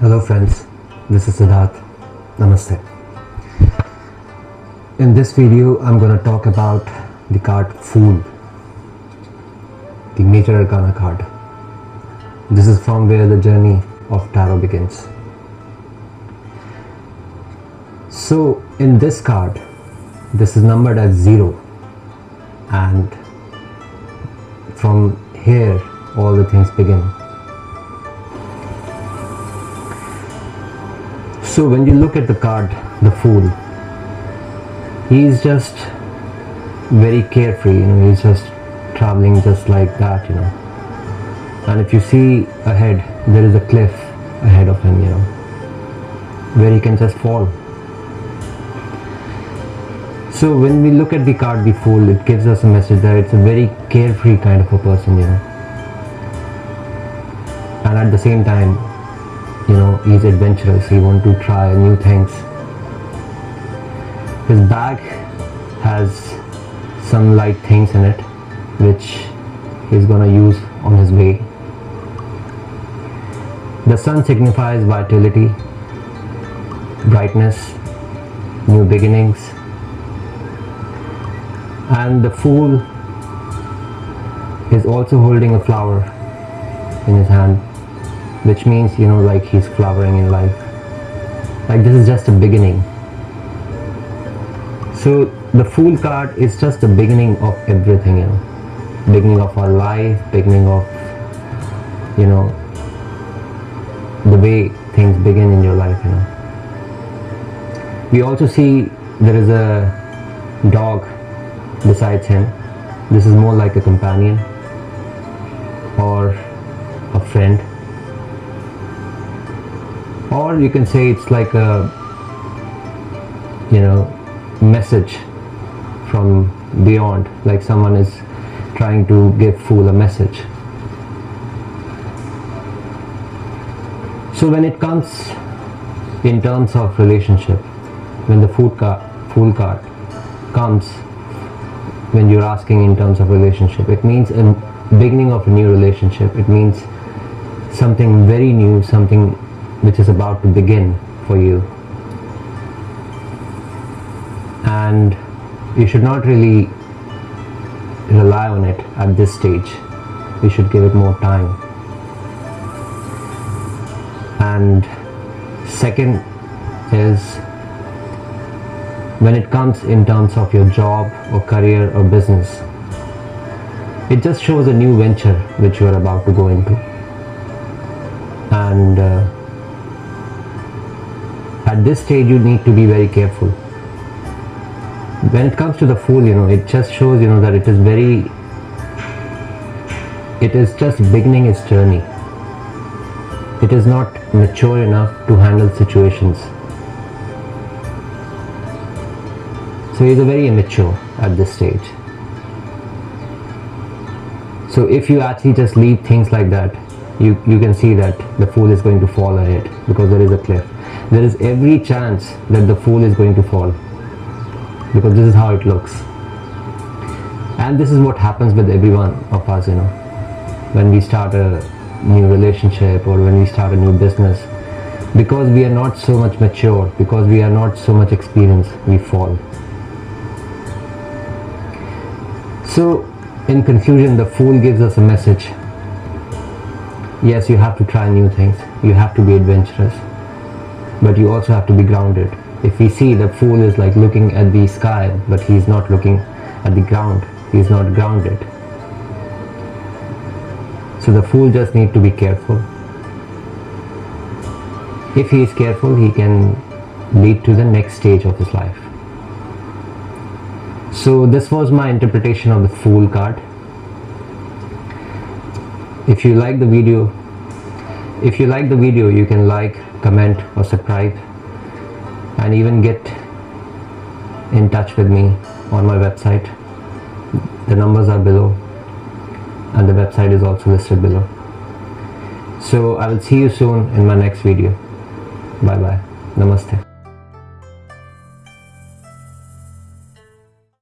Hello friends, this is Siddharth. Namaste. In this video, I'm going to talk about the card Fool, the Major Arcana card. This is from where the journey of Tarot begins. So, in this card, this is numbered as 0 and from here all the things begin. So when you look at the card, the Fool, he is just very carefree, you know, he's just traveling just like that, you know. And if you see ahead, there is a cliff ahead of him, you know, where he can just fall. So when we look at the card, the Fool, it gives us a message that it's a very carefree kind of a person, you know. And at the same time, he's adventurous he wants to try new things. His bag has some light things in it which he's gonna use on his way. The sun signifies vitality brightness new beginnings. And the fool is also holding a flower in his hand which means you know like he's flowering in life. Like this is just a beginning. So the fool card is just the beginning of everything you know. Beginning of our life beginning of you know the way things begin in your life you know. We also see there is a dog besides him. This is more like a companion or a friend or you can say it's like a you know message from beyond like someone is trying to give fool a message. So when it comes in terms of relationship when the food card fool card comes when you're asking in terms of relationship it means a beginning of a new relationship it means something very new something which is about to begin for you. And you should not really rely on it at this stage. You should give it more time. And second is when it comes in terms of your job or career or business it just shows a new venture which you are about to go into. And uh, at this stage you need to be very careful. When it comes to the fool you know it just shows you know that it is very it is just beginning its journey. It is not mature enough to handle situations. So he's a very immature at this stage. So if you actually just leave things like that you you can see that the fool is going to fall ahead because there is a cliff there is every chance that the fool is going to fall. Because this is how it looks. And this is what happens with every one of us you know. When we start a new relationship or when we start a new business because we are not so much mature because we are not so much experienced we fall. So in conclusion the fool gives us a message. Yes you have to try new things. You have to be adventurous but you also have to be grounded. If we see the fool is like looking at the sky but he's not looking at the ground he's not grounded. So the fool just need to be careful. If he is careful he can lead to the next stage of his life. So this was my interpretation of the fool card. If you like the video if you like the video you can like comment or subscribe and even get in touch with me on my website. The numbers are below and the website is also listed below. So I will see you soon in my next video. Bye bye namaste